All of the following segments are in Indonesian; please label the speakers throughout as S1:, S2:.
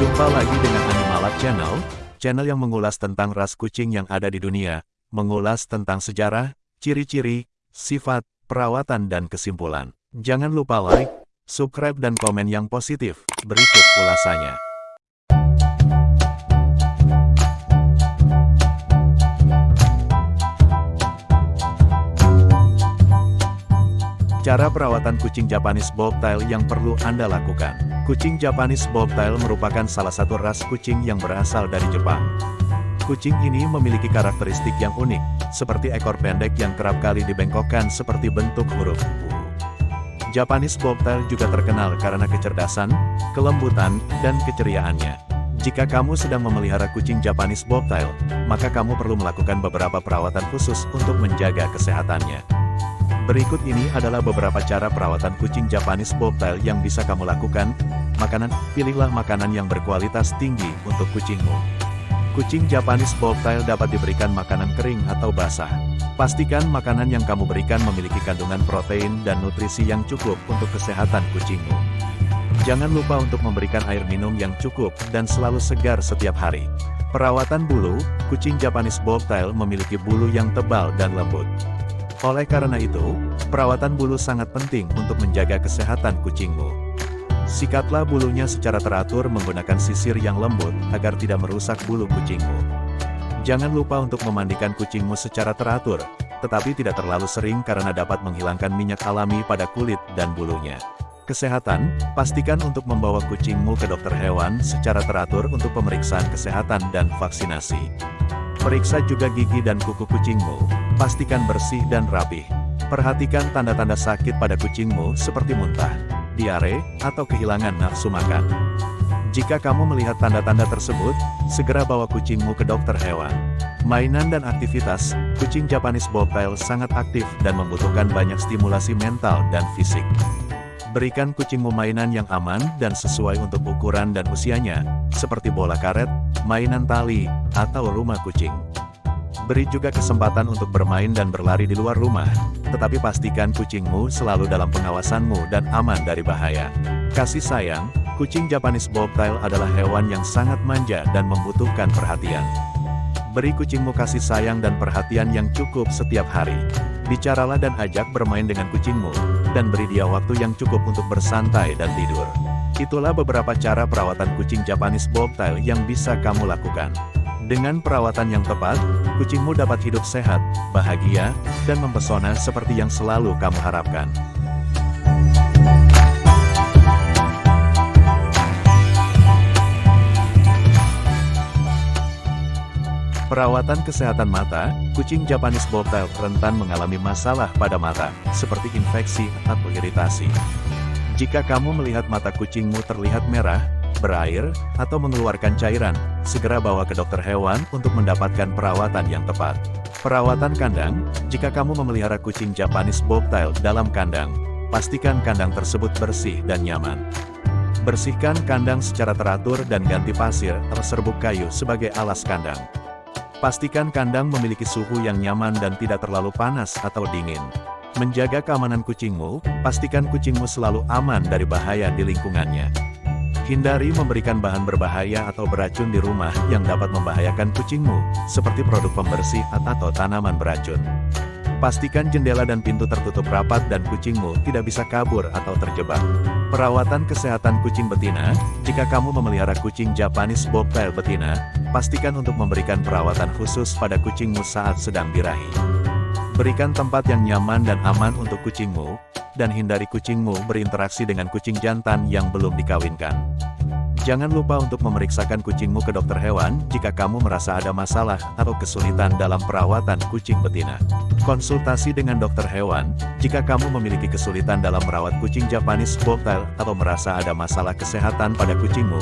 S1: Jumpa lagi dengan Animalab Channel, channel yang mengulas tentang ras kucing yang ada di dunia, mengulas tentang sejarah, ciri-ciri, sifat, perawatan dan kesimpulan. Jangan lupa like, subscribe dan komen yang positif. Berikut ulasannya. Cara perawatan kucing Japanese Bobtail yang perlu Anda lakukan. Kucing Japanese Bobtail merupakan salah satu ras kucing yang berasal dari Jepang. Kucing ini memiliki karakteristik yang unik, seperti ekor pendek yang kerap kali dibengkokkan seperti bentuk huruf U. Japanese Bobtail juga terkenal karena kecerdasan, kelembutan, dan keceriaannya. Jika kamu sedang memelihara kucing Japanese Bobtail, maka kamu perlu melakukan beberapa perawatan khusus untuk menjaga kesehatannya. Berikut ini adalah beberapa cara perawatan kucing Japanese Bobtail yang bisa kamu lakukan. Makanan, pilihlah makanan yang berkualitas tinggi untuk kucingmu. Kucing Japanese Bobtail dapat diberikan makanan kering atau basah. Pastikan makanan yang kamu berikan memiliki kandungan protein dan nutrisi yang cukup untuk kesehatan kucingmu. Jangan lupa untuk memberikan air minum yang cukup dan selalu segar setiap hari. Perawatan bulu, kucing Japanese Bobtail memiliki bulu yang tebal dan lembut. Oleh karena itu, perawatan bulu sangat penting untuk menjaga kesehatan kucingmu. Sikatlah bulunya secara teratur menggunakan sisir yang lembut agar tidak merusak bulu kucingmu. Jangan lupa untuk memandikan kucingmu secara teratur, tetapi tidak terlalu sering karena dapat menghilangkan minyak alami pada kulit dan bulunya. Kesehatan, pastikan untuk membawa kucingmu ke dokter hewan secara teratur untuk pemeriksaan kesehatan dan vaksinasi. Periksa juga gigi dan kuku kucingmu, pastikan bersih dan rapih. Perhatikan tanda-tanda sakit pada kucingmu seperti muntah, diare, atau kehilangan nafsu makan. Jika kamu melihat tanda-tanda tersebut, segera bawa kucingmu ke dokter hewan. Mainan dan aktivitas, kucing Japanese Bobtail sangat aktif dan membutuhkan banyak stimulasi mental dan fisik. Berikan kucingmu mainan yang aman dan sesuai untuk ukuran dan usianya, seperti bola karet, mainan tali, atau rumah kucing. Beri juga kesempatan untuk bermain dan berlari di luar rumah, tetapi pastikan kucingmu selalu dalam pengawasanmu dan aman dari bahaya. Kasih sayang, kucing Japanese Bobtail adalah hewan yang sangat manja dan membutuhkan perhatian. Beri kucingmu kasih sayang dan perhatian yang cukup setiap hari. Bicaralah dan ajak bermain dengan kucingmu, dan beri dia waktu yang cukup untuk bersantai dan tidur. Itulah beberapa cara perawatan kucing Japanese Bobtail yang bisa kamu lakukan. Dengan perawatan yang tepat, kucingmu dapat hidup sehat, bahagia, dan mempesona seperti yang selalu kamu harapkan. Perawatan kesehatan mata, kucing Japanese Bobtail rentan mengalami masalah pada mata, seperti infeksi atau iritasi. Jika kamu melihat mata kucingmu terlihat merah, berair, atau mengeluarkan cairan, segera bawa ke dokter hewan untuk mendapatkan perawatan yang tepat. Perawatan kandang, jika kamu memelihara kucing Japanese Bobtail dalam kandang, pastikan kandang tersebut bersih dan nyaman. Bersihkan kandang secara teratur dan ganti pasir atau serbuk kayu sebagai alas kandang. Pastikan kandang memiliki suhu yang nyaman dan tidak terlalu panas atau dingin. Menjaga keamanan kucingmu, pastikan kucingmu selalu aman dari bahaya di lingkungannya. Hindari memberikan bahan berbahaya atau beracun di rumah yang dapat membahayakan kucingmu, seperti produk pembersih atau tanaman beracun. Pastikan jendela dan pintu tertutup rapat dan kucingmu tidak bisa kabur atau terjebak. Perawatan kesehatan kucing betina, jika kamu memelihara kucing Japanese Bobtail betina, pastikan untuk memberikan perawatan khusus pada kucingmu saat sedang birahi. Berikan tempat yang nyaman dan aman untuk kucingmu, dan hindari kucingmu berinteraksi dengan kucing jantan yang belum dikawinkan. Jangan lupa untuk memeriksakan kucingmu ke dokter hewan jika kamu merasa ada masalah atau kesulitan dalam perawatan kucing betina. Konsultasi dengan dokter hewan, jika kamu memiliki kesulitan dalam merawat kucing Japanese Bobtail atau merasa ada masalah kesehatan pada kucingmu,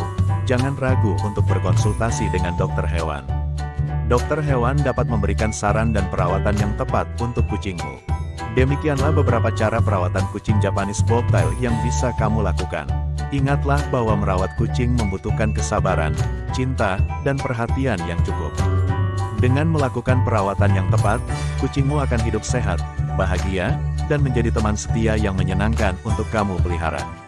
S1: jangan ragu untuk berkonsultasi dengan dokter hewan. Dokter hewan dapat memberikan saran dan perawatan yang tepat untuk kucingmu. Demikianlah beberapa cara perawatan kucing Japanese Bobtail yang bisa kamu lakukan. Ingatlah bahwa merawat kucing membutuhkan kesabaran, cinta, dan perhatian yang cukup. Dengan melakukan perawatan yang tepat, kucingmu akan hidup sehat, bahagia, dan menjadi teman setia yang menyenangkan untuk kamu pelihara.